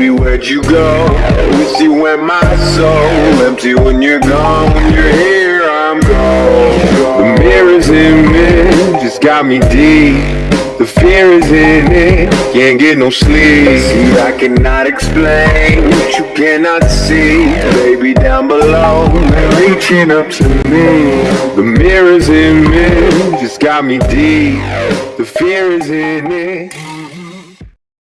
Baby, where'd you go? With you in my soul Empty when you're gone. When you're here, I'm gone. The mirrors in me Just got me deep. The fear is in it, can't get no sleep. See, I cannot explain what you cannot see. Baby, down below, they're reaching up to me. The mirrors in me, just got me deep. The fear is in it